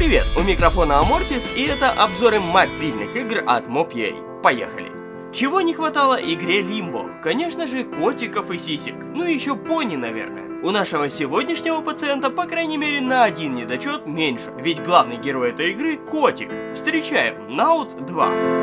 привет! У микрофона Амортис и это обзоры мобильных игр от Mob.ua. Поехали! Чего не хватало игре Лимбо? Конечно же, котиков и сисек. Ну и еще пони, наверное. У нашего сегодняшнего пациента, по крайней мере, на один недочет меньше. Ведь главный герой этой игры – котик. Встречаем Наут 2.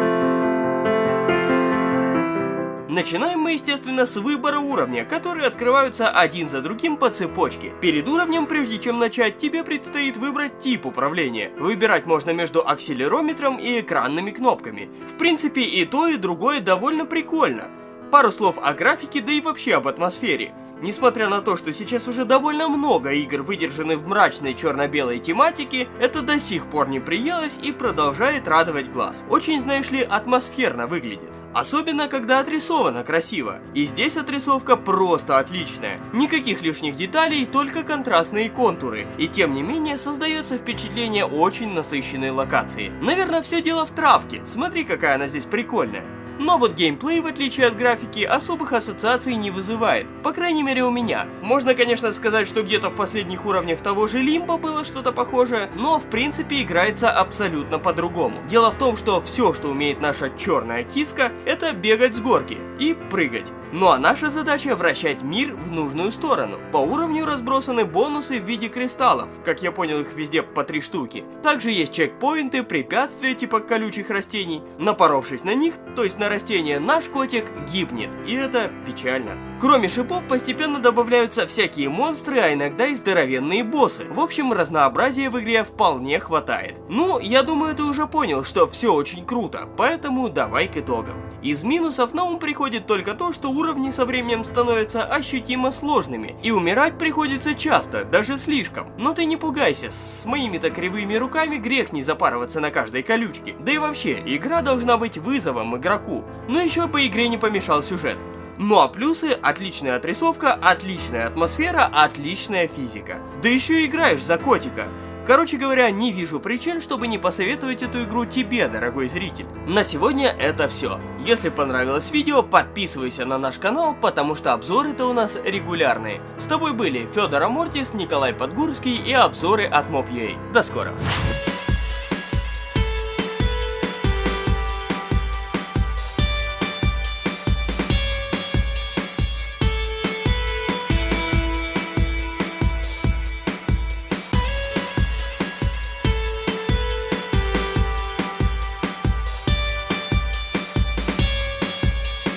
Начинаем мы, естественно, с выбора уровня, которые открываются один за другим по цепочке. Перед уровнем, прежде чем начать, тебе предстоит выбрать тип управления. Выбирать можно между акселерометром и экранными кнопками. В принципе, и то, и другое довольно прикольно. Пару слов о графике, да и вообще об атмосфере. Несмотря на то, что сейчас уже довольно много игр выдержаны в мрачной черно-белой тематике, это до сих пор не приелось и продолжает радовать глаз. Очень, знаешь ли, атмосферно выглядит. Особенно, когда отрисовано красиво. И здесь отрисовка просто отличная. Никаких лишних деталей, только контрастные контуры. И тем не менее, создается впечатление очень насыщенной локации. Наверное, все дело в травке. Смотри, какая она здесь прикольная. Но вот геймплей, в отличие от графики, особых ассоциаций не вызывает. По крайней мере у меня. Можно, конечно, сказать, что где-то в последних уровнях того же Лимба было что-то похожее, но в принципе играется абсолютно по-другому. Дело в том, что все, что умеет наша черная киска, это бегать с горки и прыгать. Ну а наша задача вращать мир в нужную сторону. По уровню разбросаны бонусы в виде кристаллов, как я понял их везде по три штуки. Также есть чекпоинты, препятствия типа колючих растений. Напоровшись на них, то есть на растения, наш котик гибнет, и это печально. Кроме шипов постепенно добавляются всякие монстры, а иногда и здоровенные боссы. В общем, разнообразия в игре вполне хватает. Ну, я думаю, ты уже понял, что все очень круто, поэтому давай к итогам. Из минусов на ум приходит только то, что уровни со временем становятся ощутимо сложными, и умирать приходится часто, даже слишком. Но ты не пугайся, с моими-то кривыми руками грех не запарываться на каждой колючке. Да и вообще, игра должна быть вызовом игроку, но еще по игре не помешал сюжет. Ну а плюсы – отличная отрисовка, отличная атмосфера, отличная физика. Да еще играешь за котика. Короче говоря, не вижу причин, чтобы не посоветовать эту игру тебе, дорогой зритель. На сегодня это все. Если понравилось видео, подписывайся на наш канал, потому что обзоры-то у нас регулярные. С тобой были Федор Амортис, Николай Подгурский и обзоры от Mob.ua. До скорого.